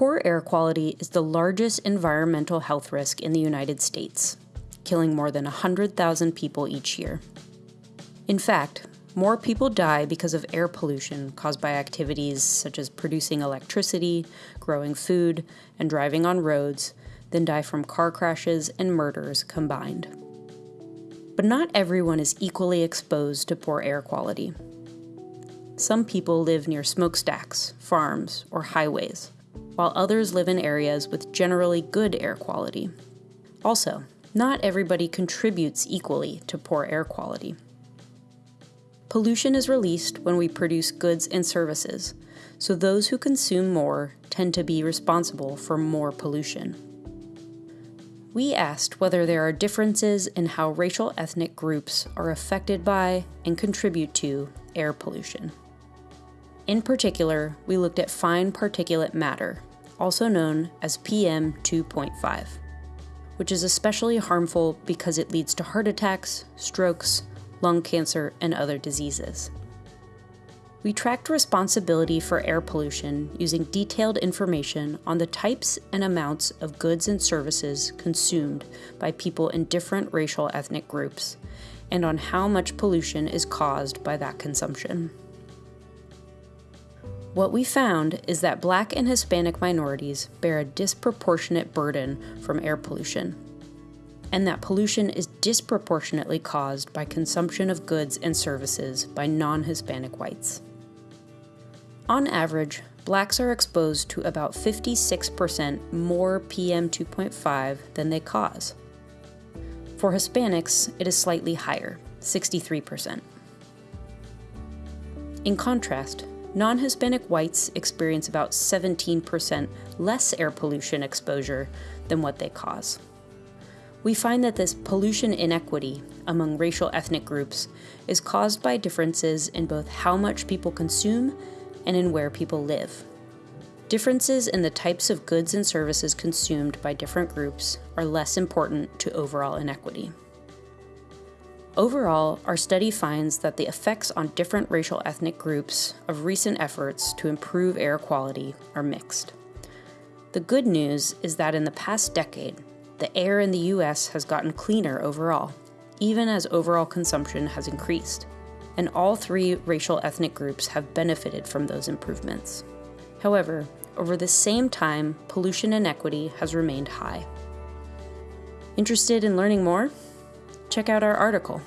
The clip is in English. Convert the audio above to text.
Poor air quality is the largest environmental health risk in the United States, killing more than 100,000 people each year. In fact, more people die because of air pollution caused by activities such as producing electricity, growing food, and driving on roads than die from car crashes and murders combined. But not everyone is equally exposed to poor air quality. Some people live near smokestacks, farms, or highways, while others live in areas with generally good air quality. Also, not everybody contributes equally to poor air quality. Pollution is released when we produce goods and services, so those who consume more tend to be responsible for more pollution. We asked whether there are differences in how racial ethnic groups are affected by and contribute to air pollution. In particular, we looked at fine particulate matter, also known as PM 2.5, which is especially harmful because it leads to heart attacks, strokes, lung cancer, and other diseases. We tracked responsibility for air pollution using detailed information on the types and amounts of goods and services consumed by people in different racial ethnic groups, and on how much pollution is caused by that consumption. What we found is that Black and Hispanic minorities bear a disproportionate burden from air pollution, and that pollution is disproportionately caused by consumption of goods and services by non Hispanic whites. On average, blacks are exposed to about 56% more PM 2.5 than they cause. For Hispanics, it is slightly higher, 63%. In contrast, non Hispanic whites experience about 17% less air pollution exposure than what they cause. We find that this pollution inequity among racial ethnic groups is caused by differences in both how much people consume and in where people live. Differences in the types of goods and services consumed by different groups are less important to overall inequity. Overall, our study finds that the effects on different racial ethnic groups of recent efforts to improve air quality are mixed. The good news is that in the past decade, the air in the US has gotten cleaner overall, even as overall consumption has increased and all three racial ethnic groups have benefited from those improvements. However, over the same time, pollution inequity has remained high. Interested in learning more? Check out our article